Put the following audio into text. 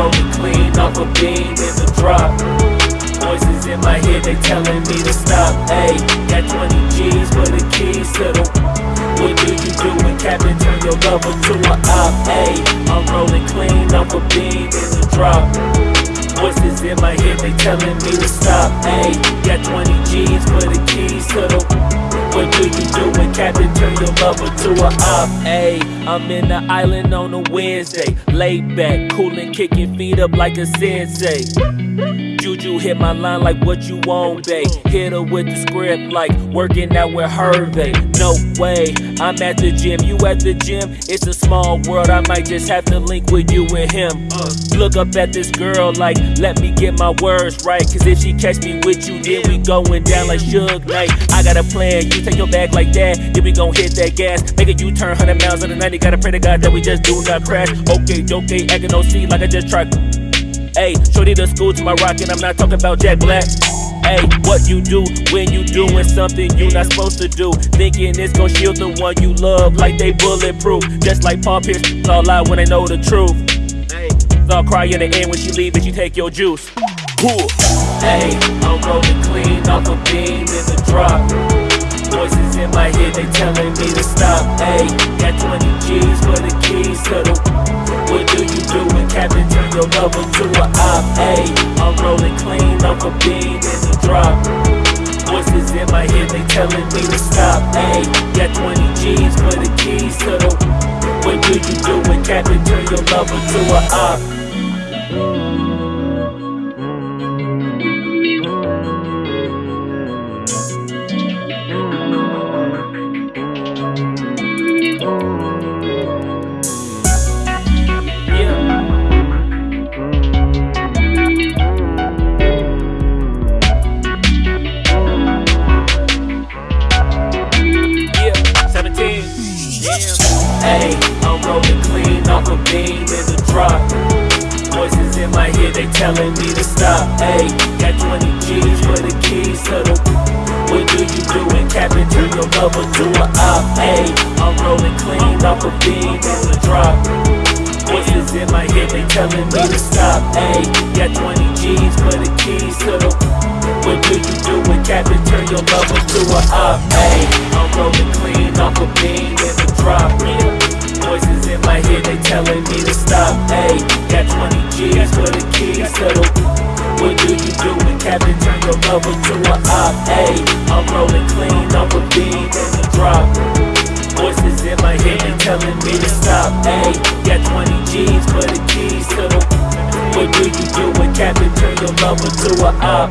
told clean off a bean is a drop. Voices in my head, they telling me to stop. Hey, got 20 G's for the keys to the What do you do when Captain turn your lover to a op? Hey, I'm rolling clean off a bean is a drop. Voices in my head, they telling me to stop. Hey, got 20 G's for the keys to the What do you do when Captain turn your lover to a op? Ayy, I'm in the island on a Wednesday. Laid back, coolin', kicking feet up like a sensei. Juju hit my line like what you want, babe. Hit her with the script like working out with Hervey. No way, I'm at the gym, you at the gym. It's a small world, I might just have to link with you and him. Look up at this girl like, let me get my words right. Cause if she catch me with you, then we going down like Suge Knight. I got a plan, you take your bag like that, then we gon' hit that gas. Make a U-turn 100 miles in the 90, gotta pray to God that we just do not crash. Okay, okay, acting no like I just tried. Hey, shorty the school to my rock, and I'm not talking about Jack Black. Hey, what you do when you doing something you not supposed to do? Thinking it's gon' shield the one you love like they bulletproof. Just like Paul Pierce, it's all lie when they know the truth. Hey, all cry in the end when she leave and she take your juice. Hey, I'm rolling clean off a beam in the drop. Head, they telling me to stop. Hey, got 20 G's for the keys to the. What do you do when Captain turn your lover to a op? Hey, I'm rolling clean off a beam in the drop. Voices in my head, they telling me to stop. Hey, got 20 G's for the keys to the. What do you do when Captain turn your lover to a op? Hey, I'm rolling clean off a beam in the drop. Voices in my head, they telling me to stop. Hey, got 20 G's for the keys to the. What do you do when Captain turn your lover to a op? Hey, I'm rolling clean off a beam in the drop. Voices in my head, they telling me to stop. Hey, got 20 G's for the keys to the. What do you do when Captain turn your lover to a op? Hey, I'm rolling clean off a beam in the drop. In my head, they telling me to stop. Hey, got 20 G's for the keys to the. What do you do when Captain turn your lover to a op? Hey, I'm rolling clean off a beam in a drop. Voices in my head, they telling me to stop. Hey, got 20 G's for the keys to the. What do you do when Captain turn your lover to a op?